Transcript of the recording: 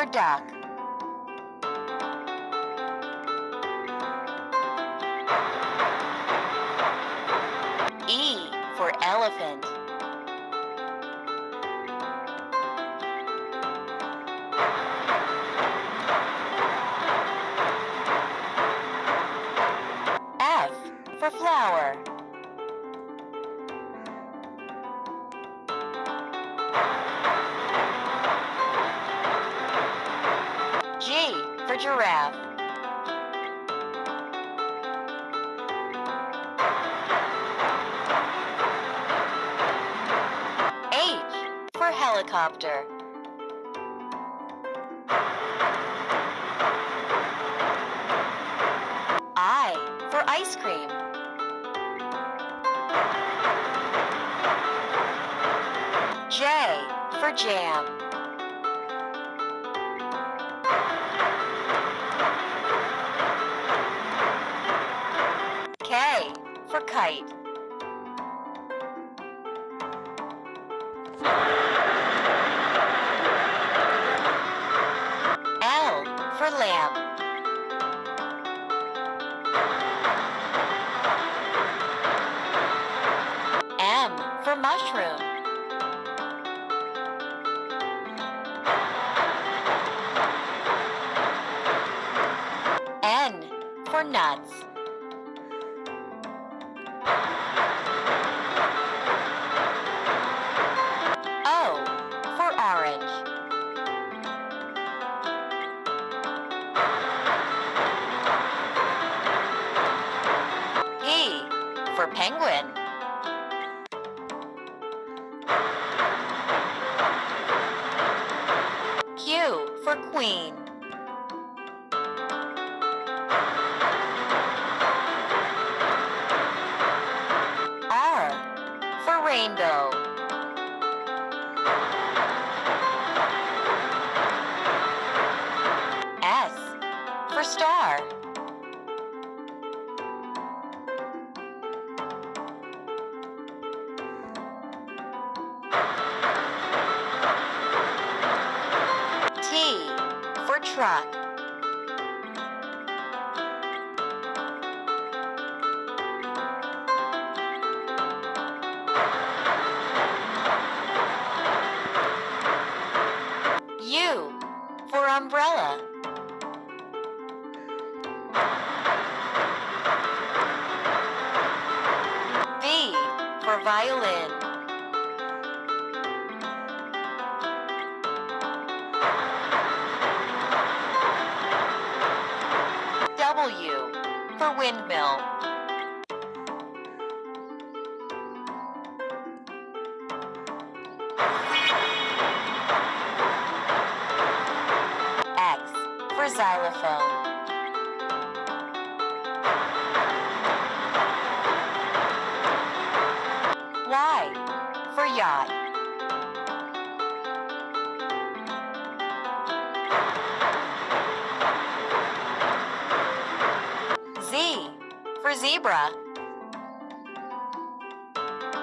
for duck. E for elephant. Giraffe. H for helicopter. I for ice cream. J for jam. Kite. L for lamp. M for mushroom. N for nuts. For queen. R for rainbow. S for star. U for umbrella. V for violin. Windmill. X for xylophone. Y for yacht. Zebra.